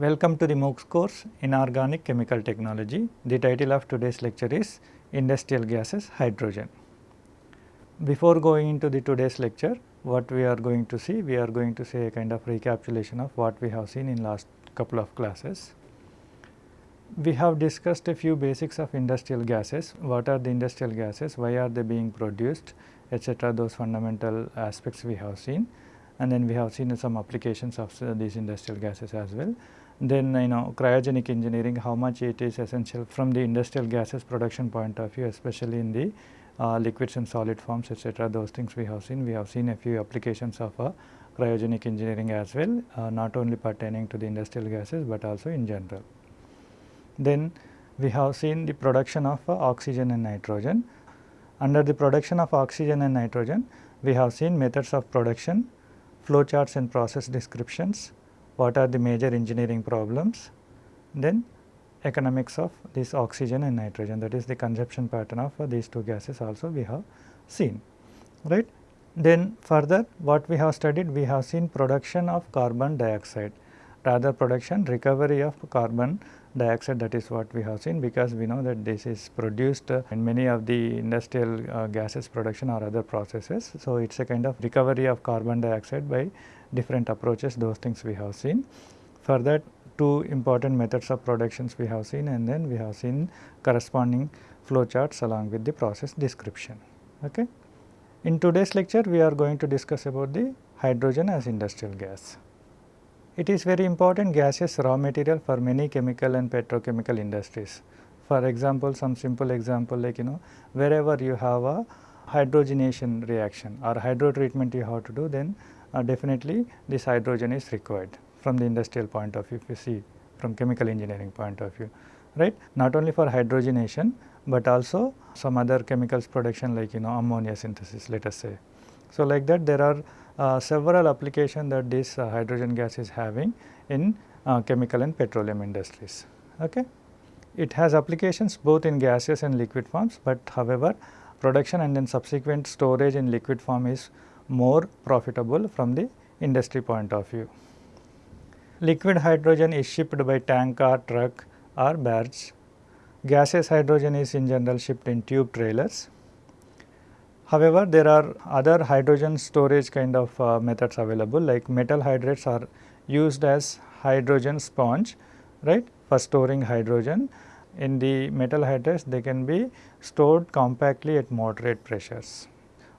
Welcome to the MOOCs course Inorganic Chemical Technology. The title of today's lecture is Industrial Gases Hydrogen. Before going into the today's lecture, what we are going to see? We are going to see a kind of recapitulation of what we have seen in last couple of classes. We have discussed a few basics of industrial gases, what are the industrial gases, why are they being produced, etc. those fundamental aspects we have seen and then we have seen some applications of uh, these industrial gases as well. Then you know cryogenic engineering how much it is essential from the industrial gases production point of view especially in the uh, liquids and solid forms etc. those things we have seen. We have seen a few applications of uh, cryogenic engineering as well uh, not only pertaining to the industrial gases but also in general. Then we have seen the production of uh, oxygen and nitrogen. Under the production of oxygen and nitrogen we have seen methods of production, flow charts and process descriptions, what are the major engineering problems, then economics of this oxygen and nitrogen that is the consumption pattern of uh, these two gases also we have seen right. Then further what we have studied we have seen production of carbon dioxide rather production recovery of carbon dioxide that is what we have seen because we know that this is produced uh, in many of the industrial uh, gases production or other processes. So, it is a kind of recovery of carbon dioxide by different approaches those things we have seen. Further two important methods of productions we have seen and then we have seen corresponding flow charts along with the process description. Okay. In today's lecture we are going to discuss about the hydrogen as industrial gas. It is very important gaseous raw material for many chemical and petrochemical industries. For example, some simple example like you know wherever you have a hydrogenation reaction or hydro treatment you have to do then definitely this hydrogen is required from the industrial point of view if you see from chemical engineering point of view right not only for hydrogenation but also some other chemicals production like you know ammonia synthesis let us say. So, like that there are uh, several application that this uh, hydrogen gas is having in uh, chemical and petroleum industries. Okay. It has applications both in gaseous and liquid forms, but however, production and then subsequent storage in liquid form is more profitable from the industry point of view. Liquid hydrogen is shipped by tank or truck or barge. Gaseous hydrogen is in general shipped in tube trailers. However, there are other hydrogen storage kind of uh, methods available like metal hydrates are used as hydrogen sponge right for storing hydrogen. In the metal hydrates they can be stored compactly at moderate pressures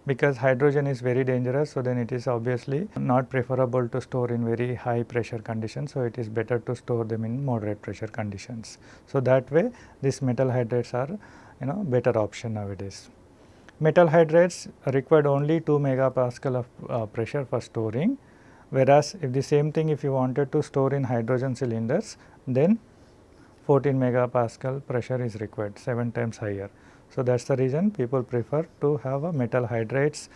because hydrogen is very dangerous. So, then it is obviously not preferable to store in very high pressure conditions. So, it is better to store them in moderate pressure conditions. So, that way these metal hydrates are you know better option nowadays. Metal hydrates required only 2 megapascal of uh, pressure for storing whereas if the same thing if you wanted to store in hydrogen cylinders then 14 megapascal pressure is required 7 times higher. So, that is the reason people prefer to have a metal hydrates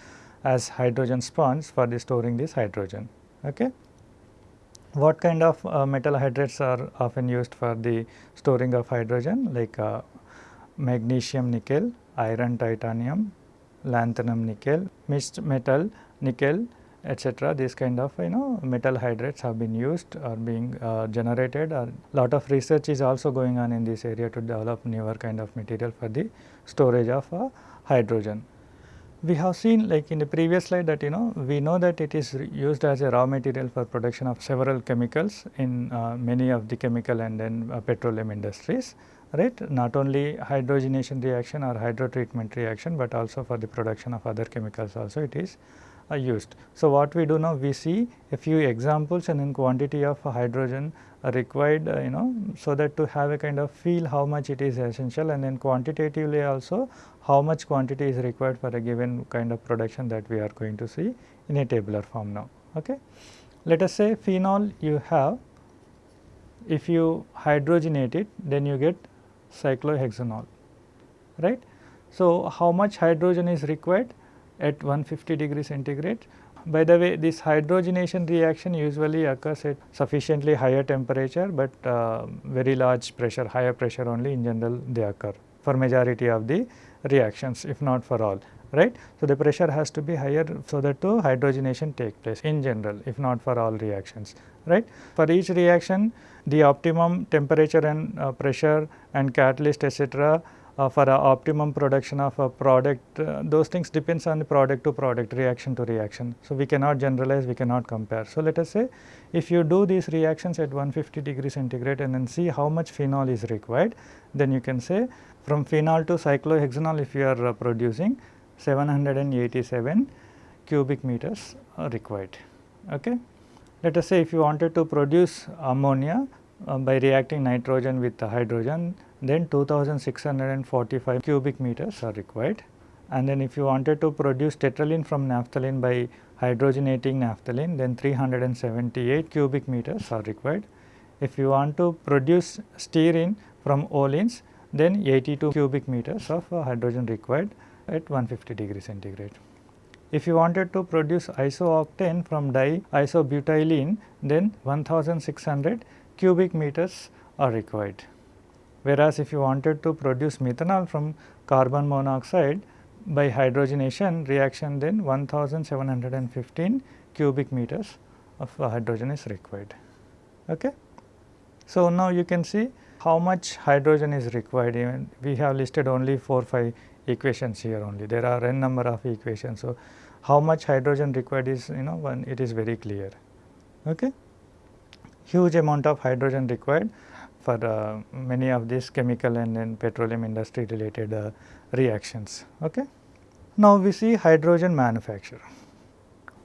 as hydrogen sponge for the storing this hydrogen. Okay. What kind of uh, metal hydrates are often used for the storing of hydrogen like uh, magnesium nickel, iron titanium, lanthanum nickel, mixed metal nickel etc. These kind of you know metal hydrates have been used or being uh, generated or lot of research is also going on in this area to develop newer kind of material for the storage of uh, hydrogen. We have seen like in the previous slide that you know we know that it is used as a raw material for production of several chemicals in uh, many of the chemical and then uh, petroleum industries right not only hydrogenation reaction or hydrotreatment reaction, but also for the production of other chemicals also it is uh, used. So, what we do now we see a few examples and in quantity of hydrogen required uh, you know so that to have a kind of feel how much it is essential and then quantitatively also how much quantity is required for a given kind of production that we are going to see in a tabular form now. Okay. Let us say phenol you have if you hydrogenate it then you get cyclohexanol right. So, how much hydrogen is required at 150 degree centigrade. By the way this hydrogenation reaction usually occurs at sufficiently higher temperature, but uh, very large pressure higher pressure only in general they occur for majority of the reactions if not for all right. So, the pressure has to be higher so that to hydrogenation take place in general if not for all reactions right. For each reaction the optimum temperature and uh, pressure and catalyst etc for optimum production of a product uh, those things depends on the product to product reaction to reaction. So, we cannot generalize we cannot compare. So, let us say if you do these reactions at 150 degree centigrade and then see how much phenol is required then you can say from phenol to cyclohexanol if you are uh, producing 787 cubic meters required. Okay. Let us say if you wanted to produce ammonia uh, by reacting nitrogen with hydrogen then 2645 cubic meters are required and then if you wanted to produce tetralin from naphthalene by hydrogenating naphthalene then 378 cubic meters are required. If you want to produce stearine from oleins then 82 cubic meters of uh, hydrogen required at 150 degree centigrade. If you wanted to produce isooctane from diisobutylene then 1600 cubic meters are required. Whereas, if you wanted to produce methanol from carbon monoxide by hydrogenation reaction then 1715 cubic meters of hydrogen is required. Okay. So, now you can see how much hydrogen is required even we have listed only 4 5 equations here only there are n number of equations. So, how much hydrogen required is you know one it is very clear. Okay. Huge amount of hydrogen required for uh, many of these chemical and then petroleum industry related uh, reactions. Okay. Now, we see hydrogen manufacture.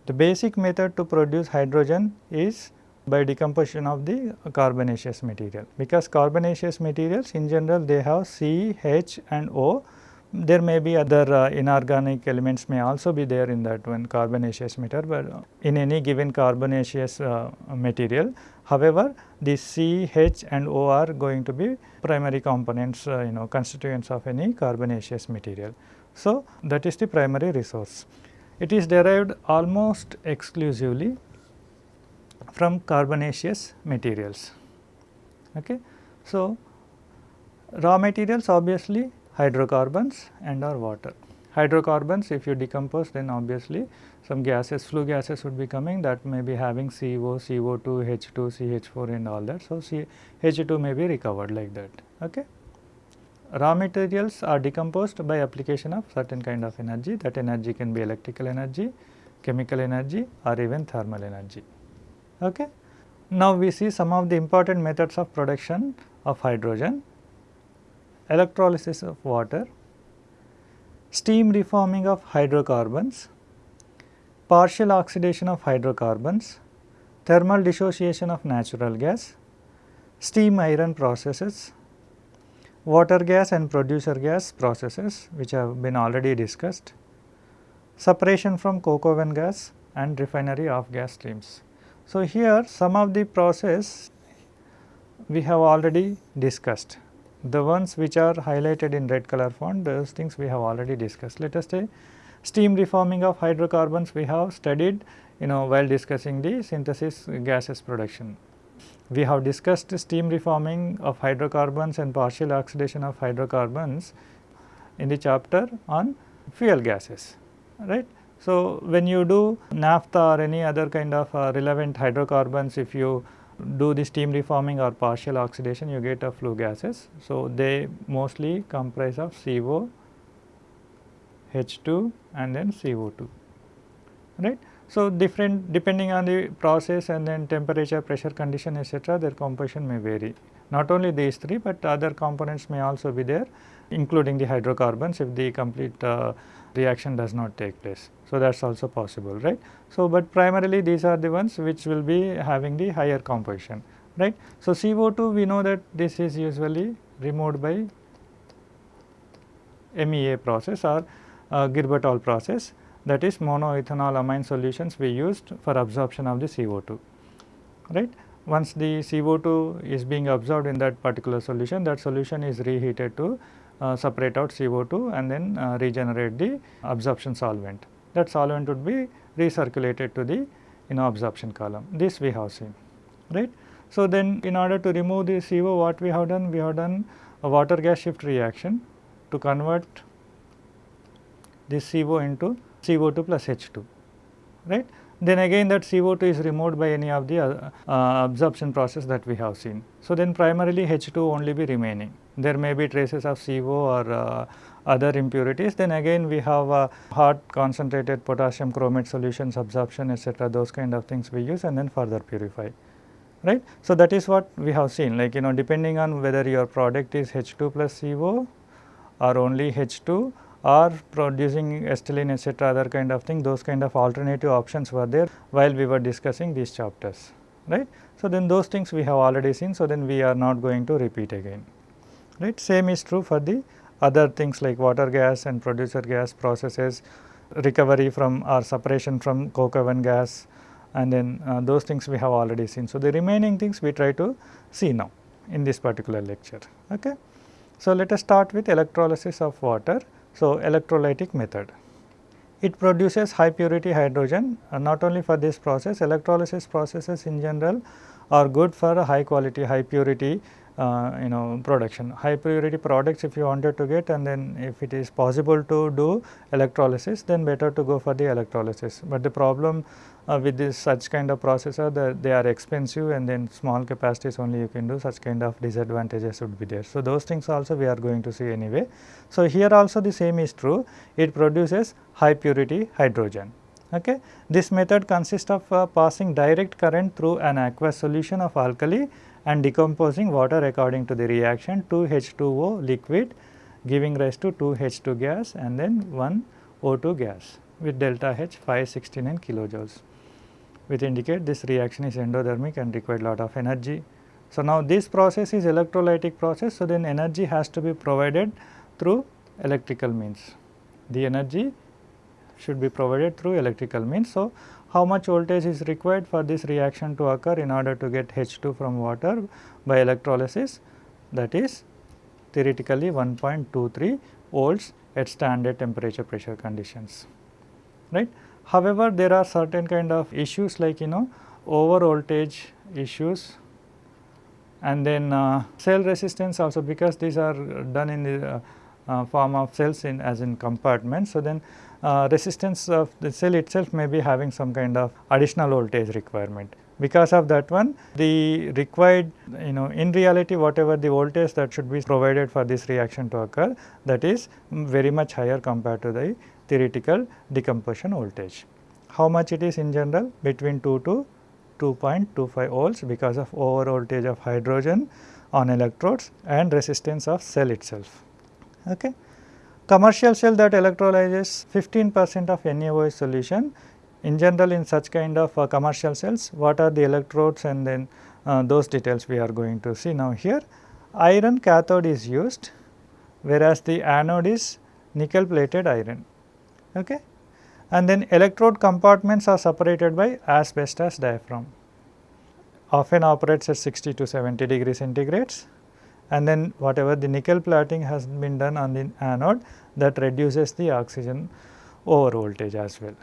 The basic method to produce hydrogen is by decomposition of the carbonaceous material because carbonaceous materials in general they have C, H and O there may be other uh, inorganic elements may also be there in that one carbonaceous matter, but in any given carbonaceous uh, material. However, the C, H and O are going to be primary components uh, you know constituents of any carbonaceous material. So, that is the primary resource. It is derived almost exclusively from carbonaceous materials. Okay. So, raw materials obviously hydrocarbons and or water. Hydrocarbons if you decompose then obviously some gases flue gases would be coming that may be having CO, CO2, H2, CH4 and all that. So, C, H2 may be recovered like that. Okay. Raw materials are decomposed by application of certain kind of energy that energy can be electrical energy, chemical energy or even thermal energy. Okay. Now, we see some of the important methods of production of hydrogen electrolysis of water, steam reforming of hydrocarbons, partial oxidation of hydrocarbons, thermal dissociation of natural gas, steam iron processes, water gas and producer gas processes which have been already discussed, separation from coke oven gas and refinery of gas streams. So, here some of the process we have already discussed the ones which are highlighted in red color font those things we have already discussed. Let us say steam reforming of hydrocarbons we have studied you know while discussing the synthesis gases production. We have discussed steam reforming of hydrocarbons and partial oxidation of hydrocarbons in the chapter on fuel gases right. So, when you do naphtha or any other kind of uh, relevant hydrocarbons if you do the steam reforming or partial oxidation you get a flue gases. So, they mostly comprise of CO, H2 and then CO2 right. So, different depending on the process and then temperature, pressure condition etc., their composition may vary. Not only these three, but other components may also be there including the hydrocarbons if the complete uh, reaction does not take place. So, that is also possible right. So, but primarily these are the ones which will be having the higher composition right. So, CO2 we know that this is usually removed by MEA process or uh, Girbotol process that is monoethanol amine solutions we used for absorption of the CO2 right. Once the CO2 is being absorbed in that particular solution that solution is reheated to separate out CO2 and then uh, regenerate the absorption solvent. That solvent would be recirculated to the you know absorption column. This we have seen, right. So, then in order to remove the CO what we have done? We have done a water gas shift reaction to convert this CO into CO2 plus H2, right. then again that CO2 is removed by any of the uh, uh, absorption process that we have seen. So, then primarily H2 only be remaining. There may be traces of CO or uh, other impurities then again we have uh, hot concentrated potassium chromate solutions absorption etc. those kind of things we use and then further purify right. So, that is what we have seen like you know depending on whether your product is H2 plus CO or only H2 or producing acetylene etc. other kind of thing those kind of alternative options were there while we were discussing these chapters right. So, then those things we have already seen so then we are not going to repeat again right. Same is true for the other things like water gas and producer gas processes recovery from or separation from coke oven gas and then uh, those things we have already seen. So, the remaining things we try to see now in this particular lecture. Okay. So, let us start with electrolysis of water. So, electrolytic method. It produces high purity hydrogen uh, not only for this process electrolysis processes in general are good for high quality high purity you know production. High purity products if you wanted to get and then if it is possible to do electrolysis then better to go for the electrolysis. But the problem uh, with this such kind of processor that they are expensive and then small capacities only you can do such kind of disadvantages would be there. So, those things also we are going to see anyway. So, here also the same is true it produces high purity hydrogen. Okay. This method consists of uh, passing direct current through an aqueous solution of alkali and decomposing water according to the reaction 2 H2O liquid giving rise to 2 H2 gas and then 1 O2 gas with delta H 569 kilojoules which indicate this reaction is endothermic and required lot of energy. So, now this process is electrolytic process. So, then energy has to be provided through electrical means. The energy should be provided through electrical means. So, how much voltage is required for this reaction to occur in order to get H2 from water by electrolysis that is theoretically 1.23 volts at standard temperature pressure conditions right. However, there are certain kind of issues like you know over voltage issues and then uh, cell resistance also because these are done in the uh, uh, form of cells in as in compartments. So, then uh, resistance of the cell itself may be having some kind of additional voltage requirement. Because of that one the required you know in reality whatever the voltage that should be provided for this reaction to occur that is very much higher compared to the theoretical decomposition voltage. How much it is in general between 2 to 2.25 volts because of over voltage of hydrogen on electrodes and resistance of cell itself. Okay commercial cell that electrolyzes 15 percent of NaOH solution. In general in such kind of uh, commercial cells what are the electrodes and then uh, those details we are going to see now here. Iron cathode is used whereas the anode is nickel plated iron. Okay. And then electrode compartments are separated by asbestos diaphragm often operates at 60 to 70 degree centigrades and then whatever the nickel plating has been done on the anode that reduces the oxygen over voltage as well.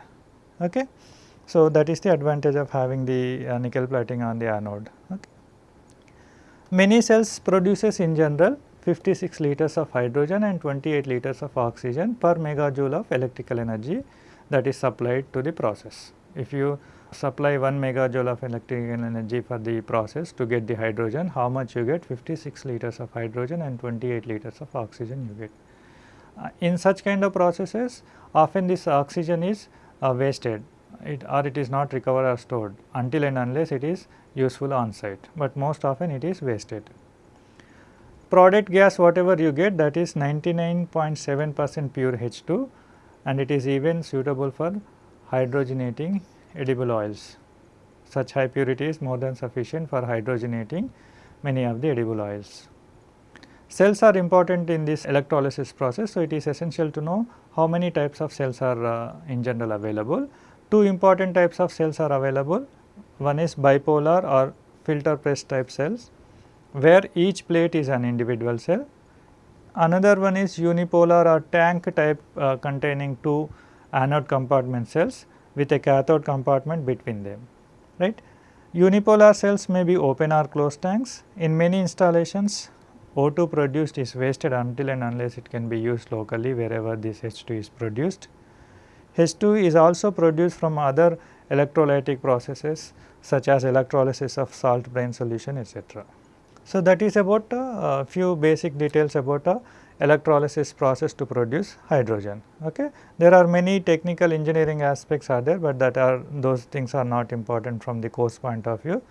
Okay. So, that is the advantage of having the uh, nickel plating on the anode. Okay. Many cells produces in general 56 liters of hydrogen and 28 liters of oxygen per megajoule of electrical energy that is supplied to the process. If you supply 1 megajoule of electrical energy for the process to get the hydrogen, how much you get? 56 liters of hydrogen and 28 liters of oxygen you get. Uh, in such kind of processes, often this oxygen is uh, wasted it, or it is not recovered or stored until and unless it is useful on site, but most often it is wasted. Product gas whatever you get that is 99.7 percent pure H2 and it is even suitable for hydrogenating edible oils. Such high purity is more than sufficient for hydrogenating many of the edible oils. Cells are important in this electrolysis process. So, it is essential to know how many types of cells are uh, in general available. Two important types of cells are available. One is bipolar or filter press type cells where each plate is an individual cell. Another one is unipolar or tank type uh, containing two anode compartment cells with a cathode compartment between them, right. Unipolar cells may be open or closed tanks. In many installations, O2 produced is wasted until and unless it can be used locally wherever this H2 is produced. H2 is also produced from other electrolytic processes such as electrolysis of salt brine solution etc. So, that is about a uh, few basic details about a electrolysis process to produce hydrogen. Okay. There are many technical engineering aspects are there, but that are those things are not important from the course point of view.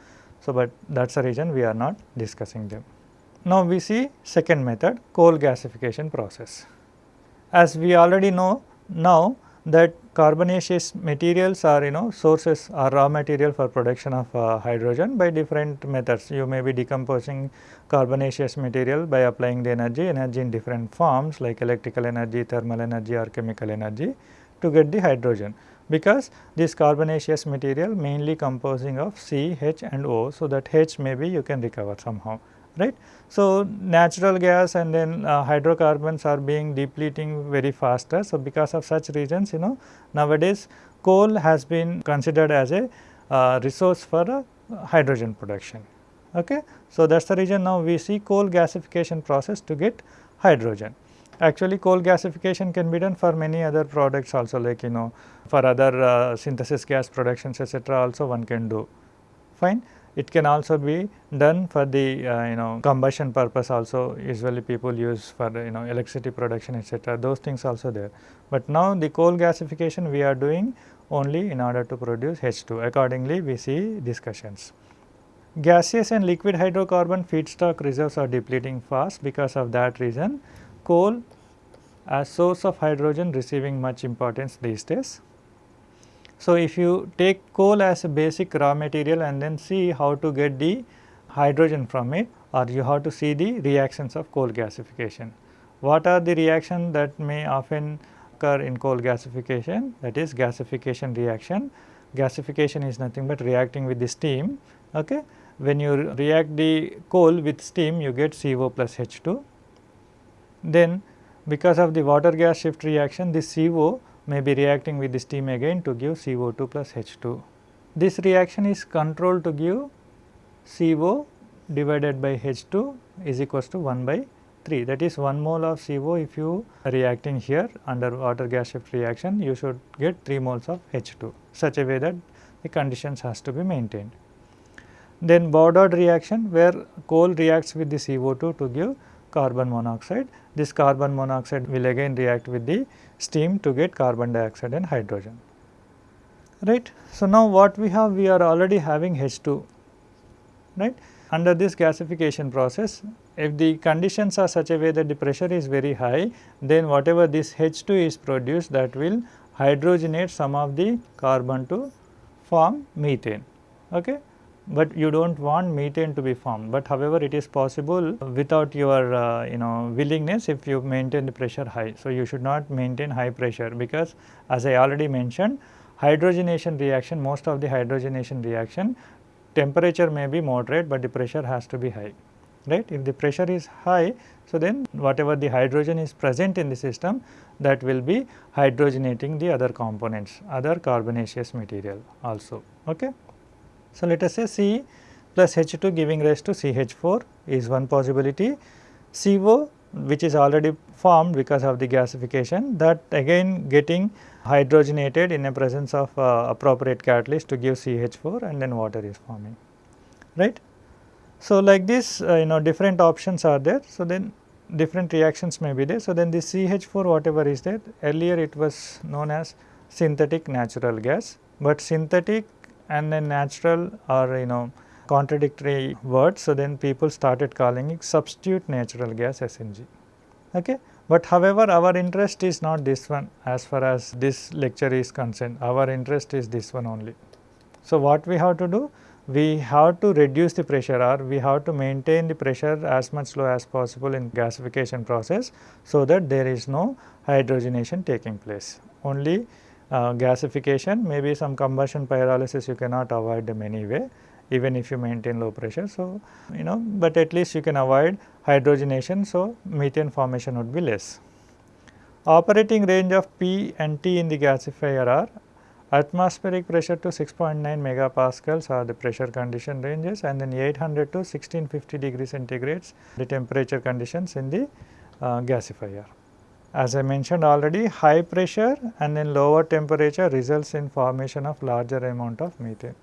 So, but that is the reason we are not discussing them. Now, we see second method coal gasification process. As we already know now that carbonaceous materials are you know sources are raw material for production of uh, hydrogen by different methods. You may be decomposing carbonaceous material by applying the energy, energy in different forms like electrical energy, thermal energy or chemical energy to get the hydrogen because this carbonaceous material mainly composing of C, H and O. So, that H maybe you can recover somehow right. So, natural gas and then uh, hydrocarbons are being depleting very faster. So, because of such reasons you know nowadays coal has been considered as a uh, resource for uh, hydrogen production. Okay. So, that is the reason now we see coal gasification process to get hydrogen. Actually coal gasification can be done for many other products also like you know for other uh, synthesis gas productions etc. also one can do fine. It can also be done for the uh, you know combustion purpose also usually people use for you know electricity production etc. those things also there. But now the coal gasification we are doing only in order to produce H2 accordingly we see discussions. Gaseous and liquid hydrocarbon feedstock reserves are depleting fast because of that reason coal as source of hydrogen receiving much importance these days. So, if you take coal as a basic raw material and then see how to get the hydrogen from it or you have to see the reactions of coal gasification. What are the reactions that may often occur in coal gasification that is gasification reaction. Gasification is nothing but reacting with the steam. Okay. When you react the coal with steam you get CO plus H2. Then because of the water gas shift reaction this CO may be reacting with the steam again to give CO2 plus H2. This reaction is controlled to give CO divided by H2 is equals to 1 by 3 that is 1 mole of CO if you are reacting here under water gas shift reaction you should get 3 moles of H2 such a way that the conditions has to be maintained. Then Boudouard reaction where coal reacts with the CO2 to give carbon monoxide. This carbon monoxide will again react with the steam to get carbon dioxide and hydrogen. Right. So, now what we have we are already having H2 right. Under this gasification process if the conditions are such a way that the pressure is very high then whatever this H2 is produced that will hydrogenate some of the carbon to form methane. Okay but you do not want methane to be formed. But however, it is possible without your uh, you know willingness if you maintain the pressure high. So, you should not maintain high pressure because as I already mentioned hydrogenation reaction most of the hydrogenation reaction temperature may be moderate, but the pressure has to be high right. If the pressure is high, so then whatever the hydrogen is present in the system that will be hydrogenating the other components, other carbonaceous material also. Okay. So, let us say C plus H2 giving rise to CH4 is one possibility. CO which is already formed because of the gasification that again getting hydrogenated in the presence of uh, appropriate catalyst to give CH4 and then water is forming right. So, like this uh, you know different options are there. So, then different reactions may be there. So, then this CH4 whatever is there earlier it was known as synthetic natural gas, but synthetic and then natural or you know contradictory words. So, then people started calling it substitute natural gas SNG. Okay. But however, our interest is not this one as far as this lecture is concerned, our interest is this one only. So, what we have to do? We have to reduce the pressure or we have to maintain the pressure as much low as possible in gasification process, so that there is no hydrogenation taking place. Only uh, gasification maybe some combustion pyrolysis you cannot avoid them anyway even if you maintain low pressure. So, you know but at least you can avoid hydrogenation. So, methane formation would be less. Operating range of P and T in the gasifier are atmospheric pressure to 6.9 megapascals are the pressure condition ranges and then 800 to 1650 degree centigrades the temperature conditions in the uh, gasifier As I mentioned already high pressure and then lower temperature results in formation of larger amount of methane.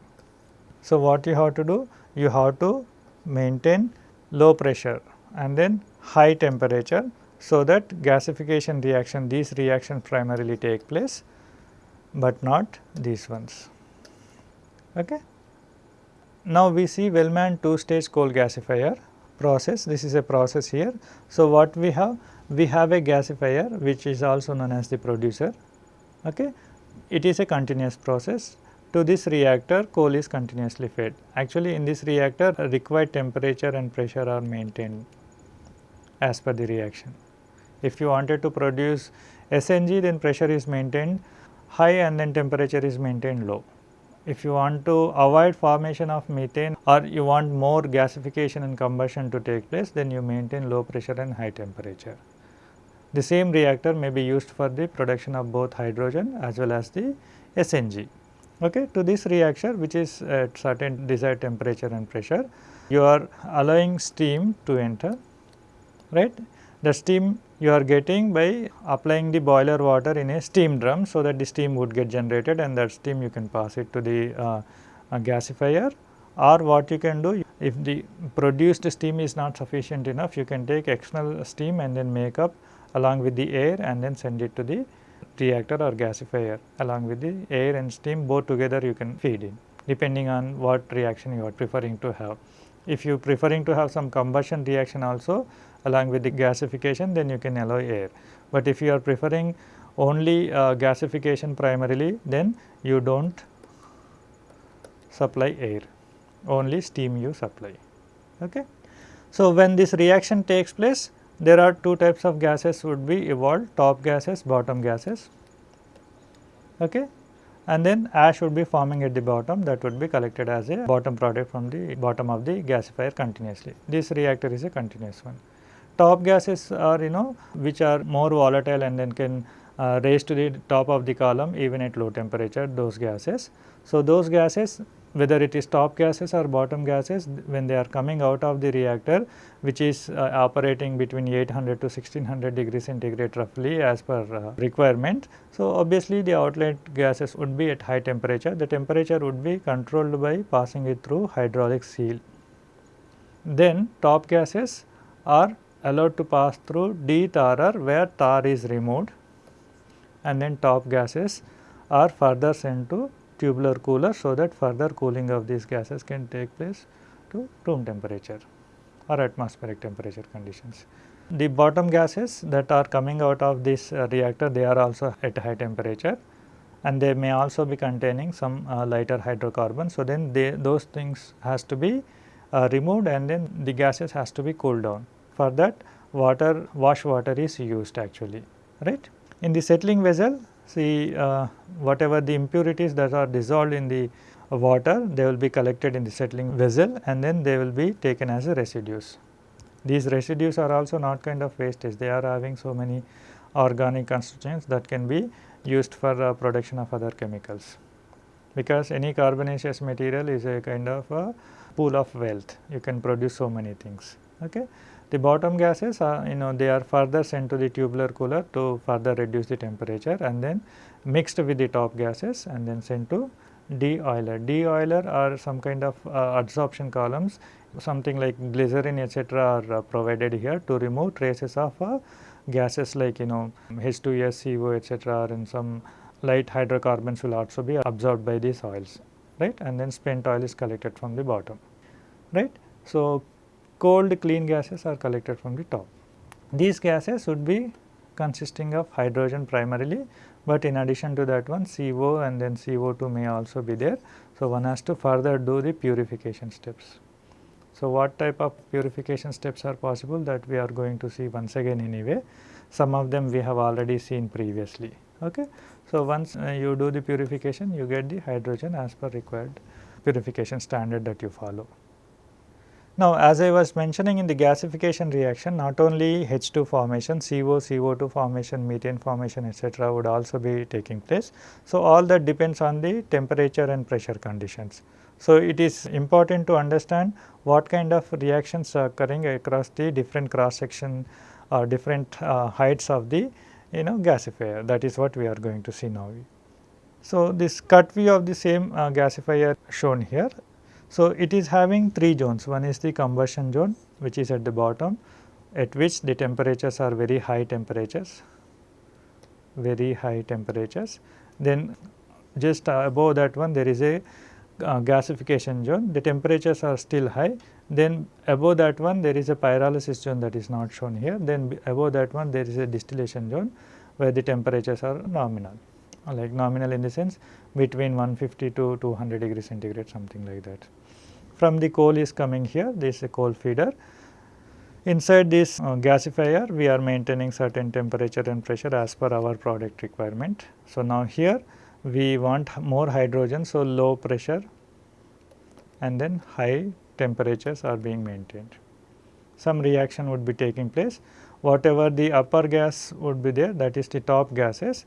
So, what you have to do? You have to maintain low pressure and then high temperature so that gasification reaction these reactions primarily take place, but not these ones. Okay. Now, we see Wellman two stage coal gasifier process this is a process here. So, what we have we have a gasifier which is also known as the producer. Okay. It is a continuous process to this reactor coal is continuously fed. Actually in this reactor required temperature and pressure are maintained as per the reaction. If you wanted to produce SNG then pressure is maintained high and then temperature is maintained low. If you want to avoid formation of methane or you want more gasification and combustion to take place then you maintain low pressure and high temperature. The same reactor may be used for the production of both hydrogen as well as the SNG okay, to this reaction which is at certain desired temperature and pressure, you are allowing steam to enter, right. The steam you are getting by applying the boiler water in a steam drum, so that the steam would get generated and that steam you can pass it to the uh, gasifier or what you can do if the produced steam is not sufficient enough you can take external steam and then make up along with the air and then send it to the reactor or gasifier along with the air and steam both together you can feed in depending on what reaction you are preferring to have. If you are preferring to have some combustion reaction also along with the gasification then you can allow air. But if you are preferring only uh, gasification primarily then you do not supply air only steam you supply. Okay. So, when this reaction takes place there are two types of gases would be evolved top gases bottom gases. Okay? And then ash would be forming at the bottom that would be collected as a bottom product from the bottom of the gasifier continuously. This reactor is a continuous one. Top gases are you know which are more volatile and then can uh, raise to the top of the column even at low temperature those gases. So those gases whether it is top gases or bottom gases when they are coming out of the reactor which is uh, operating between 800 to 1600 degrees centigrade roughly as per uh, requirement. So, obviously the outlet gases would be at high temperature the temperature would be controlled by passing it through hydraulic seal. Then top gases are allowed to pass through de-tharer where tar is removed and then top gases are further sent to tubular cooler so that further cooling of these gases can take place to room temperature or atmospheric temperature conditions. The bottom gases that are coming out of this uh, reactor they are also at high temperature and they may also be containing some uh, lighter hydrocarbons. So, then they, those things has to be uh, removed and then the gases has to be cooled down. For that water wash water is used actually right. In the settling vessel see uh, whatever the impurities that are dissolved in the water they will be collected in the settling vessel and then they will be taken as a residues. These residues are also not kind of wastage they are having so many organic constituents that can be used for uh, production of other chemicals because any carbonaceous material is a kind of a pool of wealth you can produce so many things. Okay. The bottom gases are you know they are further sent to the tubular cooler to further reduce the temperature and then mixed with the top gases and then sent to de-oiler. De-oiler are some kind of uh, adsorption columns something like glycerin etc. are uh, provided here to remove traces of uh, gases like you know H2S, CO etc. and some light hydrocarbons will also be absorbed by these oils right and then spent oil is collected from the bottom right. So, cold clean gases are collected from the top. These gases would be consisting of hydrogen primarily, but in addition to that one CO and then CO2 may also be there. So, one has to further do the purification steps. So, what type of purification steps are possible that we are going to see once again anyway. Some of them we have already seen previously. Okay. So, once uh, you do the purification you get the hydrogen as per required purification standard that you follow. Now, as I was mentioning in the gasification reaction not only H2 formation, CO, CO2 formation, methane formation etc., would also be taking place. So, all that depends on the temperature and pressure conditions. So, it is important to understand what kind of reactions are occurring across the different cross section or different uh, heights of the you know gasifier that is what we are going to see now. So, this cut view of the same uh, gasifier shown here. So, it is having three zones one is the combustion zone which is at the bottom at which the temperatures are very high temperatures very high temperatures. Then just above that one there is a uh, gasification zone the temperatures are still high then above that one there is a pyrolysis zone that is not shown here then above that one there is a distillation zone where the temperatures are nominal like nominal in the sense between 150 to 200 degree centigrade something like that. From the coal is coming here this is a coal feeder Inside this uh, gasifier we are maintaining certain temperature and pressure as per our product requirement. So, now here we want more hydrogen. So, low pressure and then high temperatures are being maintained. Some reaction would be taking place whatever the upper gas would be there that is the top gases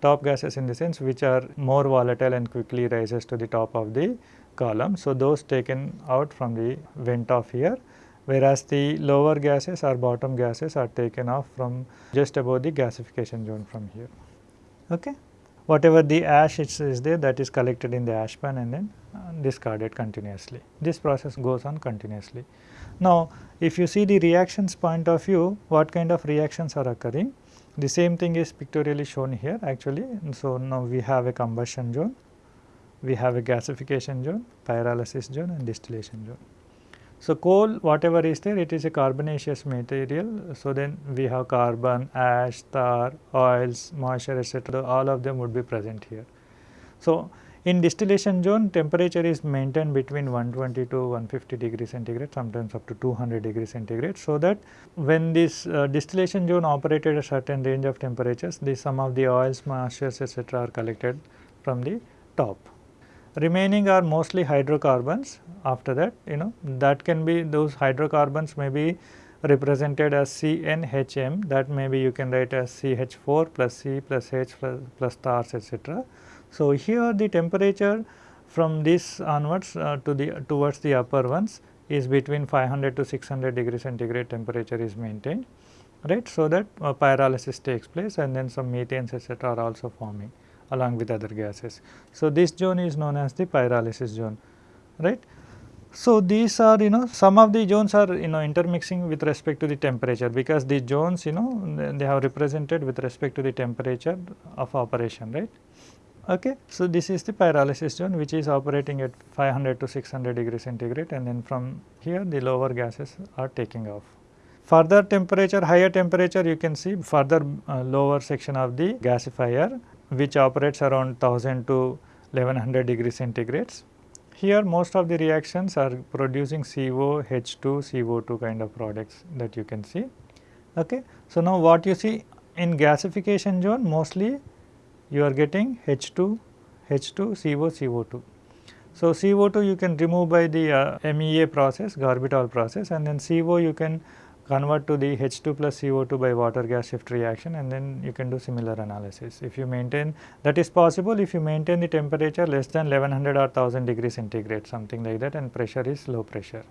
top gases in the sense which are more volatile and quickly rises to the top of the column. So, those taken out from the vent of here whereas the lower gases or bottom gases are taken off from just above the gasification zone from here. Okay. Whatever the ash is, is there that is collected in the ash pan and then uh, discarded continuously. This process goes on continuously. Now, if you see the reactions point of view, what kind of reactions are occurring? The same thing is pictorially shown here actually. So, now we have a combustion zone, we have a gasification zone, pyrolysis zone and distillation zone. So, coal whatever is there it is a carbonaceous material. So, then we have carbon, ash, tar, oils, moisture etc. all of them would be present here. So, in distillation zone temperature is maintained between 120 to 150 degree centigrade sometimes up to 200 degree centigrade. So, that when this uh, distillation zone operated a certain range of temperatures the some of the oils, moistures etc. are collected from the top remaining are mostly hydrocarbons after that you know that can be those hydrocarbons may be represented as CnHm that maybe you can write as CH4 plus C plus H plus, plus stars etc. So, here the temperature from this onwards uh, to the towards the upper ones is between 500 to 600 degree centigrade temperature is maintained right. So, that uh, pyrolysis takes place and then some methanes etc. are also forming along with other gases. So, this zone is known as the pyrolysis zone right. So, these are you know some of the zones are you know intermixing with respect to the temperature because the zones you know they have represented with respect to the temperature of operation right. Okay. So, this is the pyrolysis zone which is operating at 500 to 600 degree centigrade and then from here the lower gases are taking off. Further temperature, higher temperature you can see further uh, lower section of the gasifier which operates around 1000 to 1100 degree centigrades. Here most of the reactions are producing CO, H2, CO2 kind of products that you can see. Okay. So, now what you see in gasification zone mostly you are getting H2, H2, CO, CO2. So, CO2 you can remove by the uh, MEA process, Girbotol process and then CO you can convert to the H2 plus CO2 by water gas shift reaction and then you can do similar analysis. If you maintain that is possible if you maintain the temperature less than 1100 or 1000 degree centigrade something like that and pressure is low pressure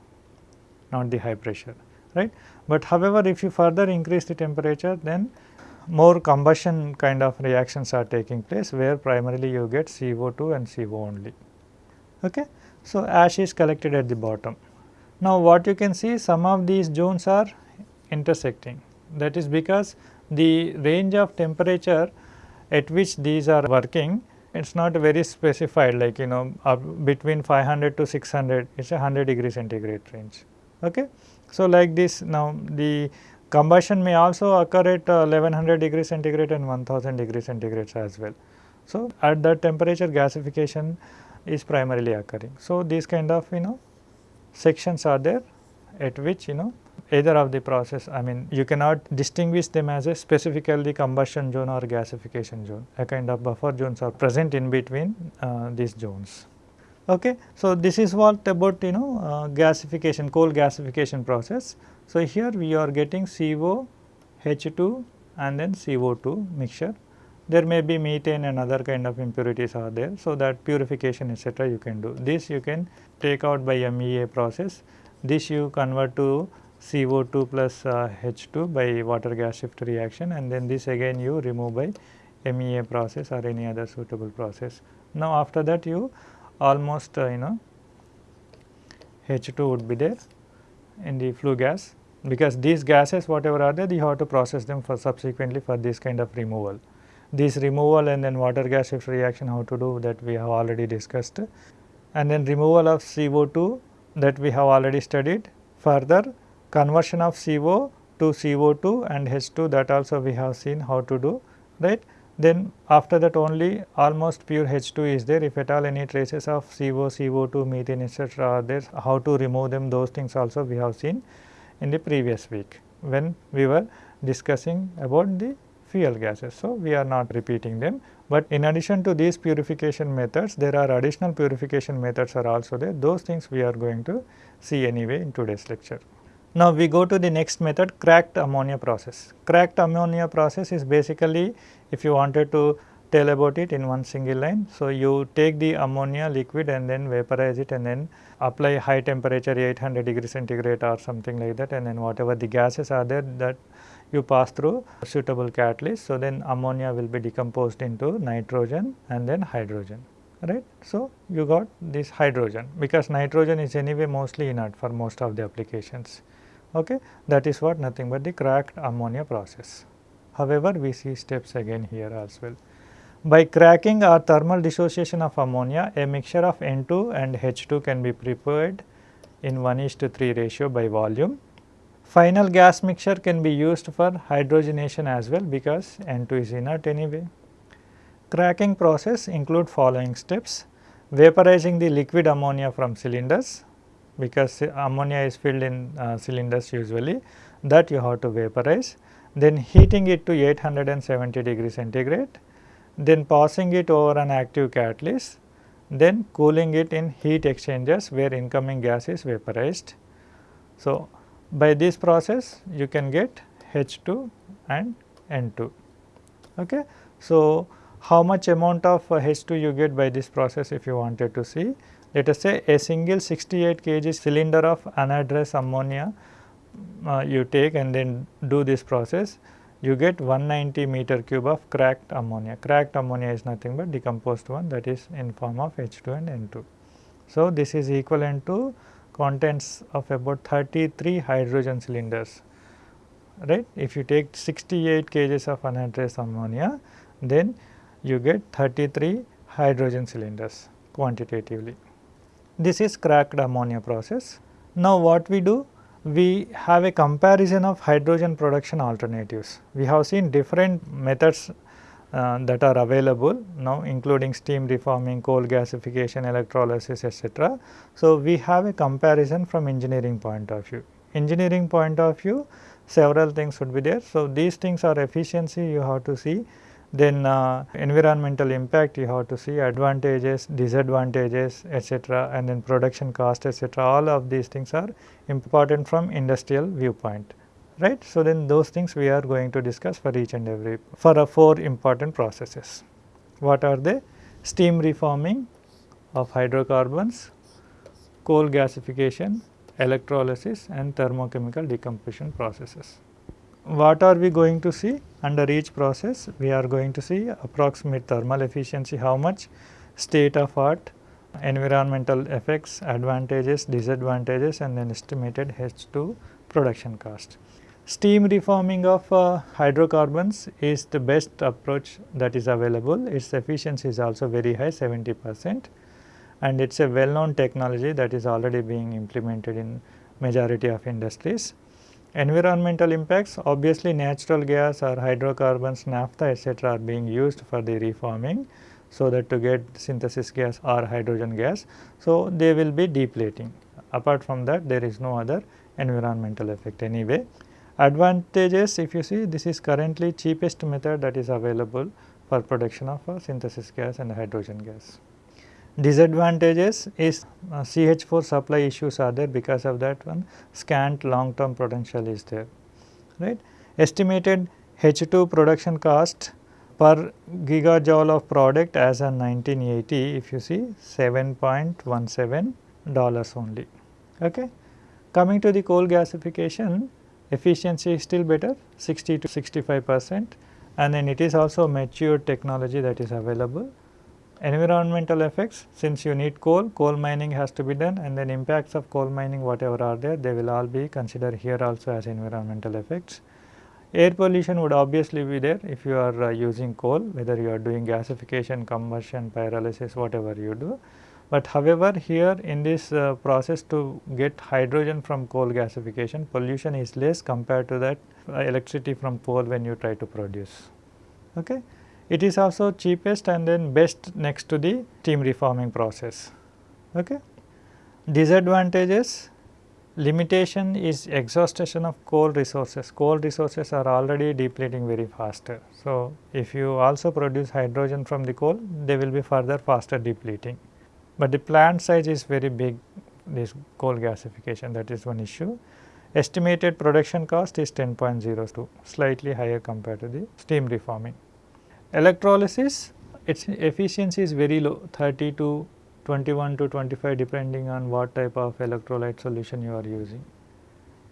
not the high pressure right. But however, if you further increase the temperature then more combustion kind of reactions are taking place where primarily you get CO2 and CO only. Okay. So, ash is collected at the bottom. Now, what you can see some of these zones are intersecting. That is because the range of temperature at which these are working it is not very specified like you know between 500 to 600 it is a 100 degree centigrade range. Okay. So, like this now the combustion may also occur at uh, 1100 degree centigrade and 1000 degree centigrade as well. So, at that temperature gasification is primarily occurring. So, these kind of you know sections are there at which you know either of the process I mean you cannot distinguish them as a specifically combustion zone or gasification zone a kind of buffer zones are present in between uh, these zones. Okay. So, this is what about you know uh, gasification coal gasification process. So, here we are getting CO, H2 and then CO2 mixture. There may be methane and other kind of impurities are there. So, that purification etc. you can do. This you can take out by MEA process. This you convert to CO2 plus uh, H2 by water gas shift reaction and then this again you remove by MEA process or any other suitable process. Now after that you almost uh, you know H2 would be there in the flue gas because these gases whatever are there you have to process them for subsequently for this kind of removal. This removal and then water gas shift reaction how to do that we have already discussed and then removal of CO2 that we have already studied. Further conversion of CO to CO2 and H2 that also we have seen how to do right. Then after that only almost pure H2 is there if at all any traces of CO, CO2, methane etc. are there how to remove them those things also we have seen in the previous week when we were discussing about the fuel gases. So, we are not repeating them, but in addition to these purification methods there are additional purification methods are also there those things we are going to see anyway in today's lecture. Now, we go to the next method cracked ammonia process. Cracked ammonia process is basically if you wanted to tell about it in one single line. So, you take the ammonia liquid and then vaporize it and then apply high temperature 800 degree centigrade or something like that and then whatever the gases are there that you pass through suitable catalyst. So, then ammonia will be decomposed into nitrogen and then hydrogen right. So, you got this hydrogen because nitrogen is anyway mostly inert for most of the applications okay. that is what nothing but the cracked ammonia process. However, we see steps again here as well. By cracking or thermal dissociation of ammonia, a mixture of N2 and H2 can be prepared in 1 is to 3 ratio by volume. Final gas mixture can be used for hydrogenation as well because N2 is inert anyway. Cracking process include following steps, vaporizing the liquid ammonia from cylinders because ammonia is filled in uh, cylinders usually that you have to vaporize, then heating it to 870 degree centigrade then passing it over an active catalyst, then cooling it in heat exchangers where incoming gas is vaporized. So, by this process you can get H2 and N2. Okay. So, how much amount of H2 you get by this process if you wanted to see? Let us say a single 68 kg cylinder of anhydrous ammonia uh, you take and then do this process you get 190 meter cube of cracked ammonia. Cracked ammonia is nothing but decomposed one that is in form of H2 and N2. So, this is equivalent to contents of about 33 hydrogen cylinders right. If you take 68 kgs of anhydrous ammonia then you get 33 hydrogen cylinders quantitatively. This is cracked ammonia process. Now, what we do? we have a comparison of hydrogen production alternatives. We have seen different methods uh, that are available now including steam reforming, coal gasification, electrolysis etc. So, we have a comparison from engineering point of view. Engineering point of view several things would be there. So, these things are efficiency you have to see then uh, environmental impact you have to see advantages, disadvantages etc. and then production cost etc. all of these things are important from industrial viewpoint right. So, then those things we are going to discuss for each and every for four important processes. What are they? Steam reforming of hydrocarbons, coal gasification, electrolysis and thermochemical decomposition processes what are we going to see under each process? We are going to see approximate thermal efficiency, how much state of art, environmental effects, advantages, disadvantages and then estimated H2 production cost. Steam reforming of uh, hydrocarbons is the best approach that is available. Its efficiency is also very high 70 percent and it is a well known technology that is already being implemented in majority of industries. Environmental impacts obviously natural gas or hydrocarbons, naphtha etc. are being used for the reforming so that to get synthesis gas or hydrogen gas. So, they will be depleting apart from that there is no other environmental effect anyway. Advantages if you see this is currently cheapest method that is available for production of uh, synthesis gas and hydrogen gas. Disadvantages is uh, CH4 supply issues are there because of that one scant long term potential is there right. Estimated H2 production cost per gigajoule of product as on 1980 if you see 7.17 dollars only. Okay. Coming to the coal gasification, efficiency is still better 60 to 65 percent and then it is also mature technology that is available. Environmental effects since you need coal, coal mining has to be done and then impacts of coal mining whatever are there they will all be considered here also as environmental effects. Air pollution would obviously be there if you are uh, using coal whether you are doing gasification, combustion, pyrolysis whatever you do. But however, here in this uh, process to get hydrogen from coal gasification pollution is less compared to that uh, electricity from coal when you try to produce. Okay. It is also cheapest and then best next to the steam reforming process. Okay. Disadvantages limitation is exhaustion of coal resources. Coal resources are already depleting very faster. So, if you also produce hydrogen from the coal they will be further faster depleting but the plant size is very big this coal gasification that is one issue. Estimated production cost is 10.02 slightly higher compared to the steam reforming. Electrolysis its efficiency is very low 30 to 21 to 25 depending on what type of electrolyte solution you are using.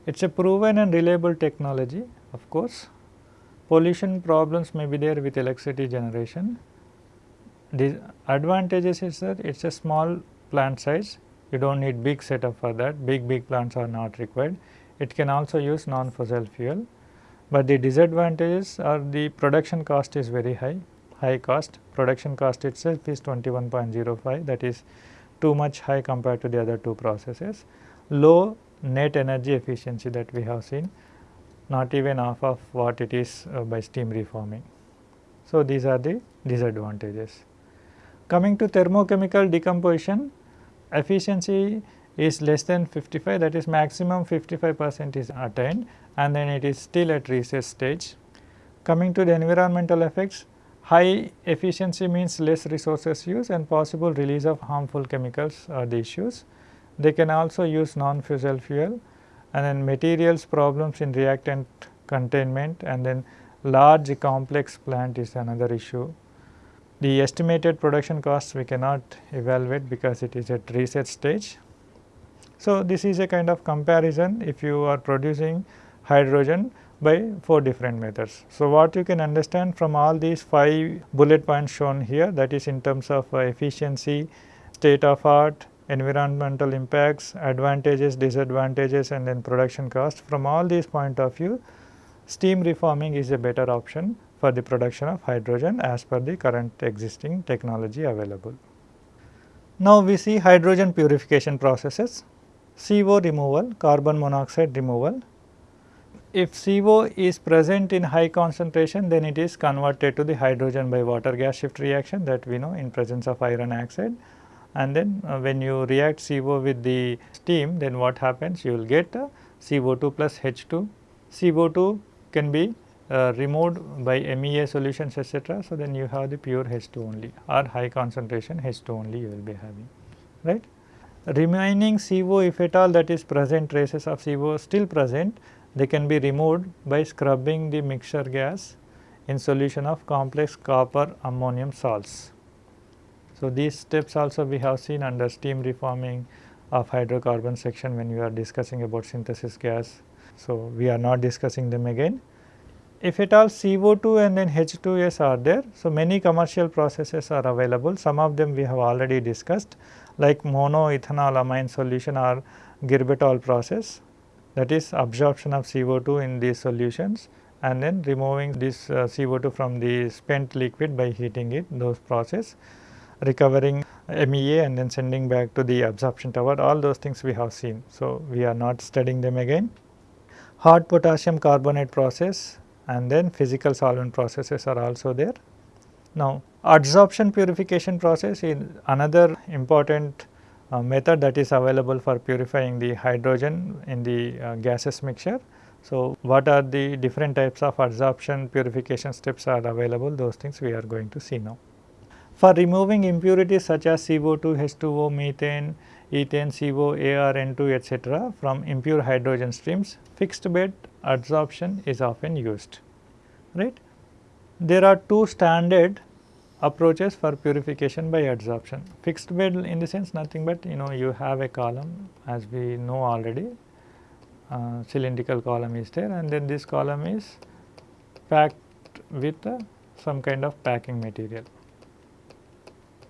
It is a proven and reliable technology of course. Pollution problems may be there with electricity generation the advantages is that it is a small plant size, you do not need big setup for that, big big plants are not required. It can also use non-fossil fuel, but the disadvantages are the production cost is very high, high cost. Production cost itself is 21.05 that is too much high compared to the other two processes. Low net energy efficiency that we have seen, not even half of what it is uh, by steam reforming. So, these are the disadvantages. Coming to thermochemical decomposition, efficiency is less than 55 that is maximum 55 percent is attained and then it is still at recess stage. Coming to the environmental effects, high efficiency means less resources use and possible release of harmful chemicals are the issues. They can also use non-fossil fuel and then materials problems in reactant containment and then large complex plant is another issue the estimated production costs we cannot evaluate because it is at research stage. So, this is a kind of comparison if you are producing hydrogen by 4 different methods. So, what you can understand from all these 5 bullet points shown here that is in terms of uh, efficiency, state of art, environmental impacts, advantages, disadvantages and then production cost. From all these point of view, steam reforming is a better option for the production of hydrogen as per the current existing technology available. Now, we see hydrogen purification processes, CO removal, carbon monoxide removal. If CO is present in high concentration, then it is converted to the hydrogen by water gas shift reaction that we know in presence of iron oxide. And then uh, when you react CO with the steam, then what happens? You will get uh, CO2 plus H2. CO2 can be uh, removed by MEA solutions etc. So, then you have the pure H2 only or high concentration H2 only you will be having right. Remaining CO if at all that is present traces of CO still present they can be removed by scrubbing the mixture gas in solution of complex copper ammonium salts. So, these steps also we have seen under steam reforming of hydrocarbon section when we are discussing about synthesis gas. So, we are not discussing them again if at all CO2 and then H2S are there, so many commercial processes are available. Some of them we have already discussed like monoethanolamine solution or Girbotol process that is absorption of CO2 in these solutions and then removing this uh, CO2 from the spent liquid by heating it those process recovering MEA and then sending back to the absorption tower all those things we have seen. So, we are not studying them again. Hot potassium carbonate process and then physical solvent processes are also there. Now, adsorption purification process is another important uh, method that is available for purifying the hydrogen in the uh, gases mixture. So, what are the different types of adsorption purification steps are available those things we are going to see now. For removing impurities such as CO2, H2O, methane, ethane, CO, AR, N2 etc. from impure hydrogen streams, fixed bed adsorption is often used. right. There are two standard approaches for purification by adsorption. Fixed bed in the sense nothing but you know you have a column as we know already uh, cylindrical column is there and then this column is packed with uh, some kind of packing material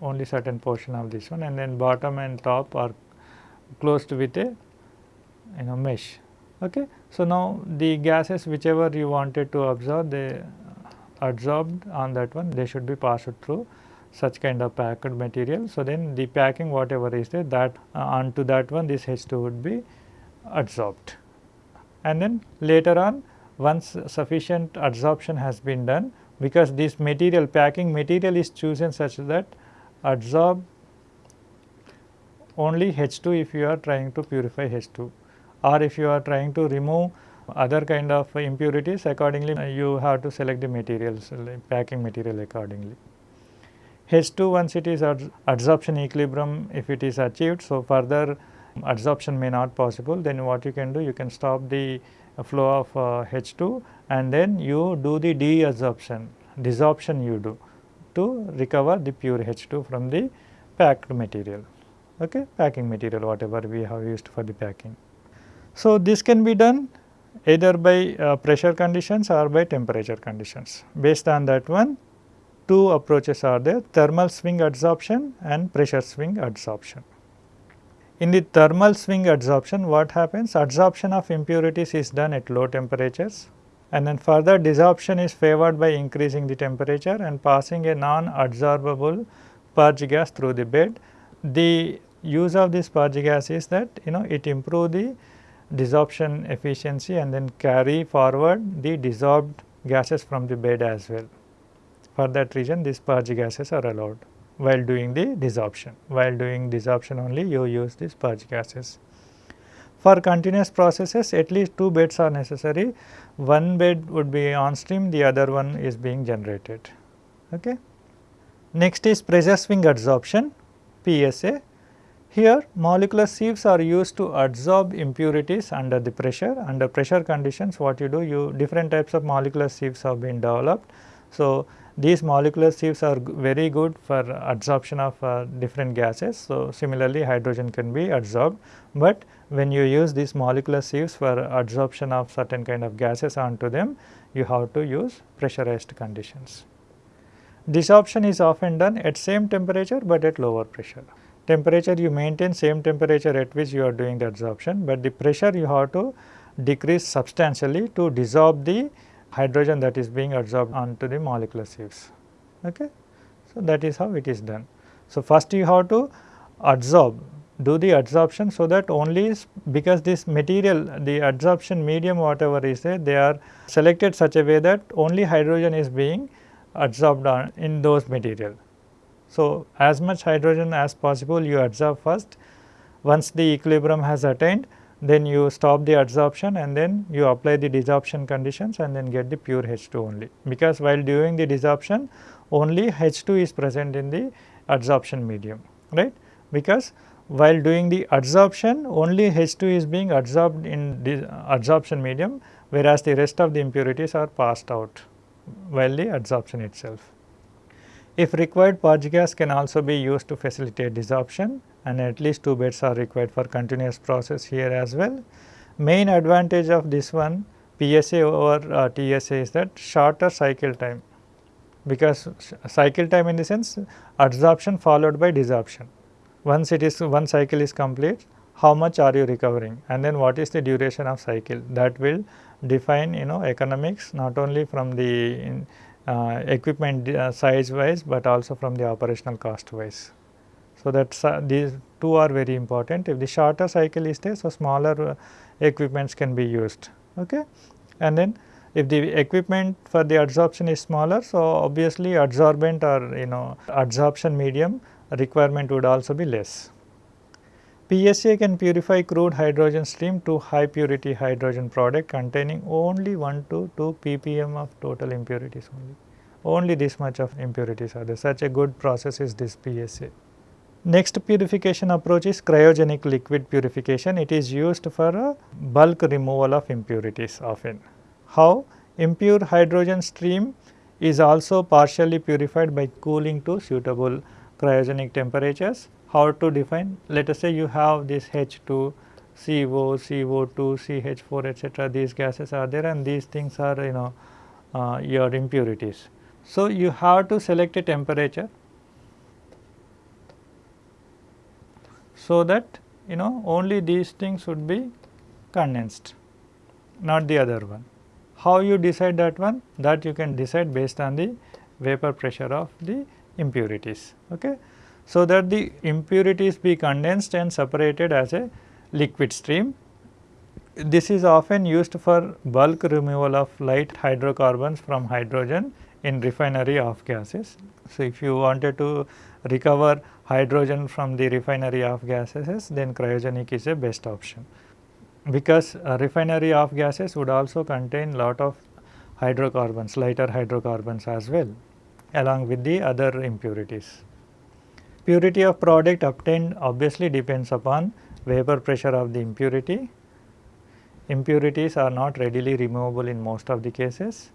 only certain portion of this one and then bottom and top are closed with a you know mesh. Okay. So, now the gases whichever you wanted to absorb they absorbed on that one they should be passed through such kind of packed material. So, then the packing whatever is there that uh, onto that one this H2 would be absorbed and then later on once sufficient adsorption has been done because this material packing material is chosen such that absorb only H2 if you are trying to purify H2 or if you are trying to remove other kind of impurities accordingly you have to select the materials packing material accordingly. H2 once it is adsorption equilibrium if it is achieved so further adsorption may not possible then what you can do you can stop the flow of uh, H2 and then you do the deadsorption desorption you do to recover the pure H2 from the packed material okay packing material whatever we have used for the packing. So, this can be done either by uh, pressure conditions or by temperature conditions. Based on that one two approaches are there thermal swing adsorption and pressure swing adsorption. In the thermal swing adsorption what happens adsorption of impurities is done at low temperatures and then further desorption is favored by increasing the temperature and passing a non adsorbable purge gas through the bed. The use of this purge gas is that you know it improve the desorption efficiency and then carry forward the dissolved gases from the bed as well. For that reason these purge gases are allowed while doing the desorption. While doing desorption only you use these purge gases. For continuous processes at least two beds are necessary. One bed would be on stream, the other one is being generated. Okay. Next is pressure swing adsorption PSA. Here molecular sieves are used to adsorb impurities under the pressure. Under pressure conditions what you do you different types of molecular sieves have been developed. So, these molecular sieves are very good for adsorption of uh, different gases. So, similarly hydrogen can be adsorbed, but when you use these molecular sieves for adsorption of certain kind of gases onto them, you have to use pressurized conditions. Desorption is often done at same temperature, but at lower pressure. Temperature you maintain same temperature at which you are doing the adsorption, but the pressure you have to decrease substantially to dissolve the hydrogen that is being adsorbed onto the molecular sieves. Okay. So, that is how it is done. So, first you have to adsorb do the adsorption so that only because this material the adsorption medium whatever is there they are selected such a way that only hydrogen is being adsorbed in those material. So, as much hydrogen as possible you adsorb first once the equilibrium has attained then you stop the adsorption and then you apply the desorption conditions and then get the pure H2 only. Because while doing the desorption only H2 is present in the adsorption medium right because while doing the adsorption only H2 is being adsorbed in the adsorption medium whereas the rest of the impurities are passed out while the adsorption itself. If required purge gas can also be used to facilitate desorption and at least two beds are required for continuous process here as well. Main advantage of this one PSA over uh, TSA is that shorter cycle time because cycle time in the sense adsorption followed by desorption. Once it is one cycle is complete how much are you recovering and then what is the duration of cycle that will define you know economics not only from the uh, equipment uh, size wise, but also from the operational cost wise. So, that uh, these two are very important. If the shorter cycle is there, so smaller uh, equipments can be used. Okay? And then if the equipment for the adsorption is smaller, so obviously adsorbent or you know adsorption medium requirement would also be less. PSA can purify crude hydrogen stream to high purity hydrogen product containing only 1 to 2 ppm of total impurities only. Only this much of impurities are there. Such a good process is this PSA. Next purification approach is cryogenic liquid purification. It is used for bulk removal of impurities often. How? Impure hydrogen stream is also partially purified by cooling to suitable cryogenic temperatures. How to define? Let us say you have this H2 CO, CO2, CH4 etc. these gases are there and these things are you know uh, your impurities. So, you have to select a temperature so that you know only these things would be condensed not the other one. How you decide that one that you can decide based on the vapor pressure of the impurities. Okay. So, that the impurities be condensed and separated as a liquid stream. This is often used for bulk removal of light hydrocarbons from hydrogen in refinery of gases. So, if you wanted to recover hydrogen from the refinery of gases then cryogenic is a best option. Because refinery of gases would also contain lot of hydrocarbons, lighter hydrocarbons as well along with the other impurities. Purity of product obtained obviously depends upon vapor pressure of the impurity. Impurities are not readily removable in most of the cases.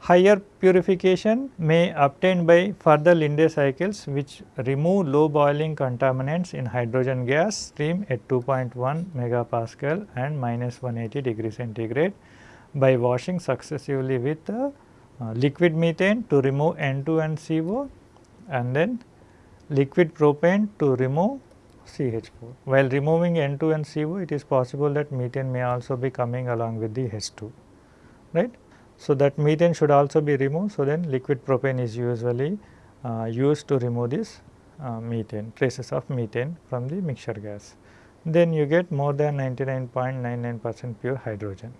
Higher purification may obtain by further Linde cycles which remove low boiling contaminants in hydrogen gas stream at 2.1 megapascal and minus 180 degree centigrade by washing successively with uh, liquid methane to remove N2 and CO and then liquid propane to remove CH4. While removing N2 and CO it is possible that methane may also be coming along with the H2 right. So, that methane should also be removed. So, then liquid propane is usually uh, used to remove this uh, methane traces of methane from the mixture gas. Then you get more than 99.99 percent pure hydrogen.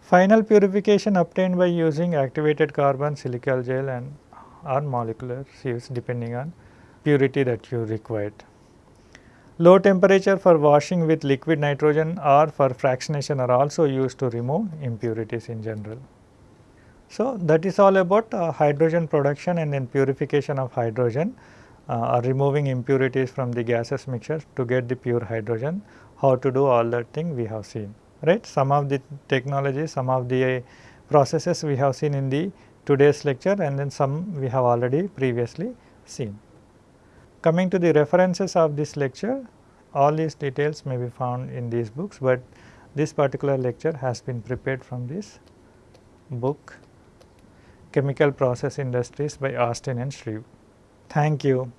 Final purification obtained by using activated carbon, silica gel and or molecular sieves depending on purity that you required. Low temperature for washing with liquid nitrogen or for fractionation are also used to remove impurities in general. So, that is all about uh, hydrogen production and then purification of hydrogen uh, or removing impurities from the gases mixture to get the pure hydrogen. How to do all that thing we have seen, right. Some of the technologies, some of the processes we have seen in the today's lecture and then some we have already previously seen. Coming to the references of this lecture, all these details may be found in these books, but this particular lecture has been prepared from this book Chemical Process Industries by Austin and Shreve. Thank you.